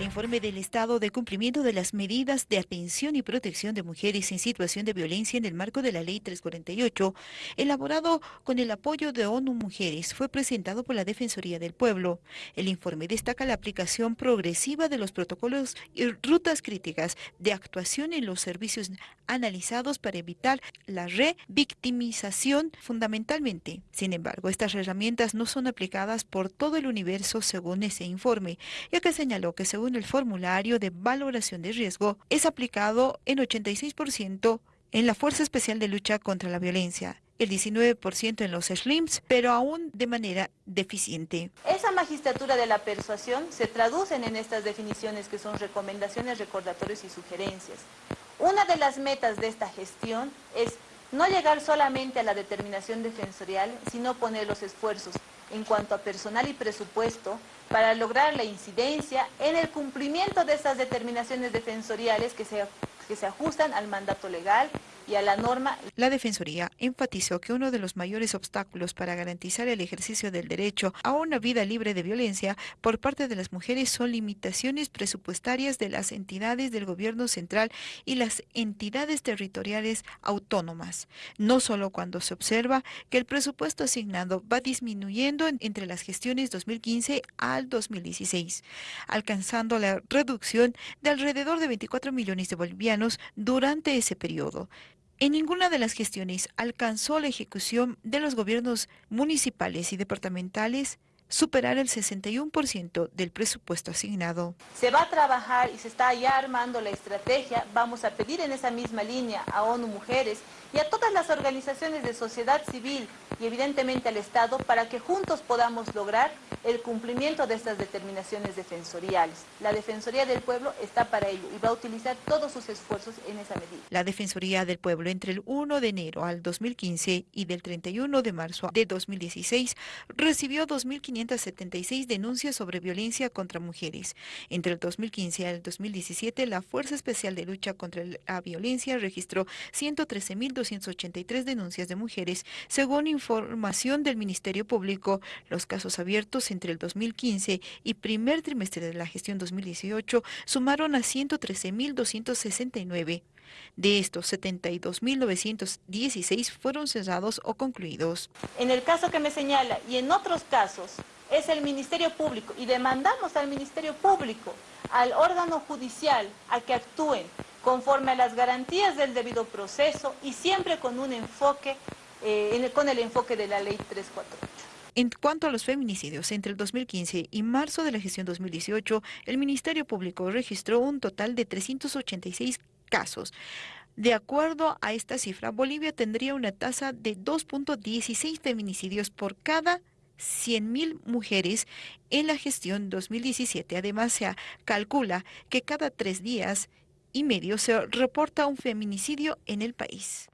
Informe del estado de cumplimiento de las medidas de atención y protección de mujeres en situación de violencia en el marco de la Ley 348, elaborado con el apoyo de ONU Mujeres, fue presentado por la Defensoría del Pueblo. El informe destaca la aplicación progresiva de los protocolos y rutas críticas de actuación en los servicios analizados para evitar la revictimización fundamentalmente. Sin embargo, estas herramientas no son aplicadas por todo el universo según ese informe, ya que señaló que según el formulario de valoración de riesgo, es aplicado en 86% en la Fuerza Especial de Lucha contra la Violencia, el 19% en los SLIMS, pero aún de manera deficiente. Esa magistratura de la persuasión se traducen en estas definiciones que son recomendaciones, recordatorios y sugerencias. Una de las metas de esta gestión es no llegar solamente a la determinación defensorial, sino poner los esfuerzos en cuanto a personal y presupuesto para lograr la incidencia en el cumplimiento de esas determinaciones defensoriales que se, que se ajustan al mandato legal la. La Defensoría enfatizó que uno de los mayores obstáculos para garantizar el ejercicio del derecho a una vida libre de violencia por parte de las mujeres son limitaciones presupuestarias de las entidades del gobierno central y las entidades territoriales autónomas, no solo cuando se observa que el presupuesto asignado va disminuyendo entre las gestiones 2015 al 2016, alcanzando la reducción de alrededor de 24 millones de bolivianos durante ese periodo. En ninguna de las gestiones alcanzó la ejecución de los gobiernos municipales y departamentales superar el 61% del presupuesto asignado. Se va a trabajar y se está ya armando la estrategia. Vamos a pedir en esa misma línea a ONU Mujeres y a todas las organizaciones de sociedad civil y evidentemente al Estado para que juntos podamos lograr el cumplimiento de estas determinaciones defensoriales. La Defensoría del Pueblo está para ello y va a utilizar todos sus esfuerzos en esa medida. La Defensoría del Pueblo entre el 1 de enero al 2015 y del 31 de marzo de 2016 recibió 2.576 denuncias sobre violencia contra mujeres. Entre el 2015 al 2017, la Fuerza Especial de Lucha contra la Violencia registró 113.283 denuncias de mujeres, según información del Ministerio Público. Los casos abiertos entre el 2015 y primer trimestre de la gestión 2018 sumaron a 113.269. De estos, 72.916 fueron cesados o concluidos. En el caso que me señala y en otros casos, es el Ministerio Público y demandamos al Ministerio Público, al órgano judicial, a que actúen conforme a las garantías del debido proceso y siempre con un enfoque, eh, con el enfoque de la Ley 348. En cuanto a los feminicidios, entre el 2015 y marzo de la gestión 2018, el Ministerio Público registró un total de 386 casos. De acuerdo a esta cifra, Bolivia tendría una tasa de 2.16 feminicidios por cada 100.000 mujeres en la gestión 2017. Además, se calcula que cada tres días y medio se reporta un feminicidio en el país.